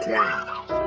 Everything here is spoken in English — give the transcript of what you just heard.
square.